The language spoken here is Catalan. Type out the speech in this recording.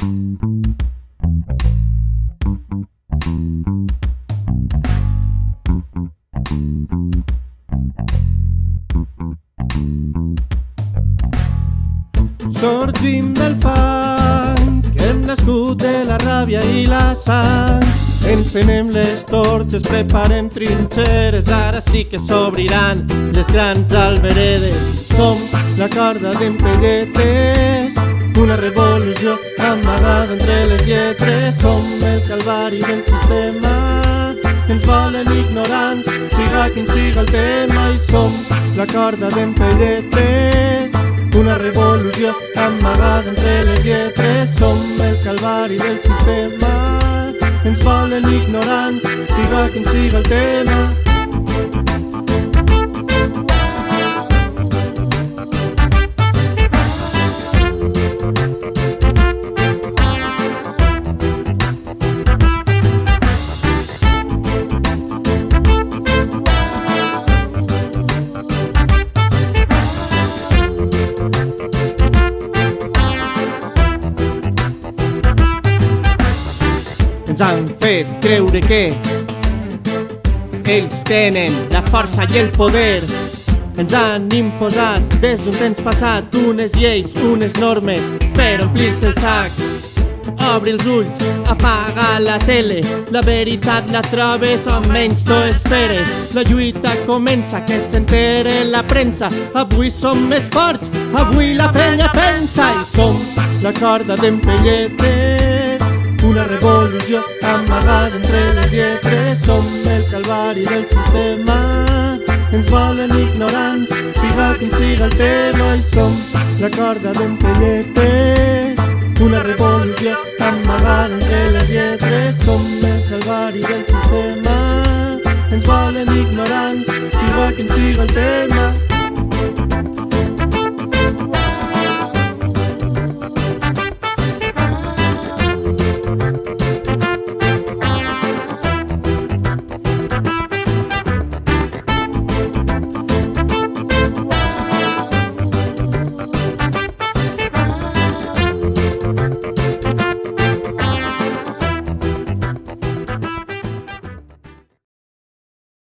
Sorgim del fang que hem nascut de la ràbia i la sang. Encenem les torxes, preparem trinxeres, ara sí que s'obriran les grans alberedes. Som la corda d'empelletes, una tres som el calvari del sistema. Ens volen ignorants, siga quin siga el tema i som la corda d'en Pelletres una revolució amagada entre les lletres. Som el calvari del sistema. Ens volen ignorants, siga quin siga el tema. Ens han fet creure que ells tenen la força i el poder. Ens han imposat des d'un temps passat unes lleis, unes normes per omplir-se el sac. Obre els ulls, apaga la tele, la veritat la trobes on menys t'ho esperes. La lluita comença, que s'entere la premsa. Avui som més forts, avui la penya pensa i som la corda d'empelletes. Una revolució amagada entre les lletres. Som el calvari del sistema. Ens volen ignorants, siga quin siga el tema. I som la corda d'empelletes Una revolució amagada entre les lletres. Som el calvari del sistema. Ens volen ignorants, siga quin siga el tema